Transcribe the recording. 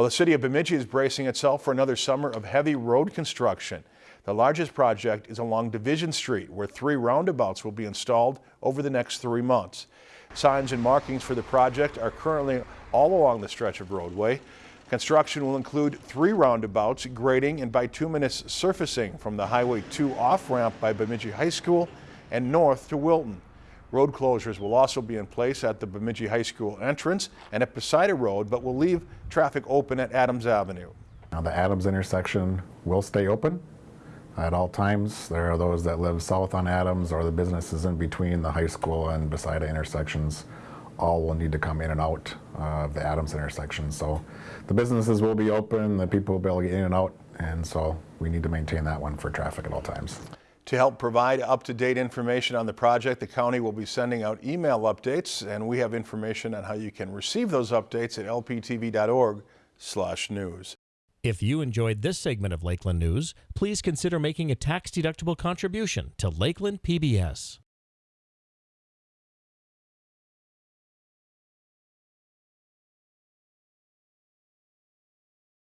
Well, the city of Bemidji is bracing itself for another summer of heavy road construction. The largest project is along Division Street, where three roundabouts will be installed over the next three months. Signs and markings for the project are currently all along the stretch of roadway. Construction will include three roundabouts, grading and bituminous surfacing from the Highway 2 off-ramp by Bemidji High School and north to Wilton. Road closures will also be in place at the Bemidji High School entrance and at Posida Road, but will leave traffic open at Adams Avenue. Now the Adams intersection will stay open at all times. There are those that live south on Adams or the businesses in between the high school and Posida intersections all will need to come in and out uh, of the Adams intersection. So the businesses will be open, the people will be able to get in and out, and so we need to maintain that one for traffic at all times. To help provide up-to-date information on the project, the county will be sending out email updates, and we have information on how you can receive those updates at lptv.org/news. If you enjoyed this segment of Lakeland News, please consider making a tax-deductible contribution to Lakeland PBS.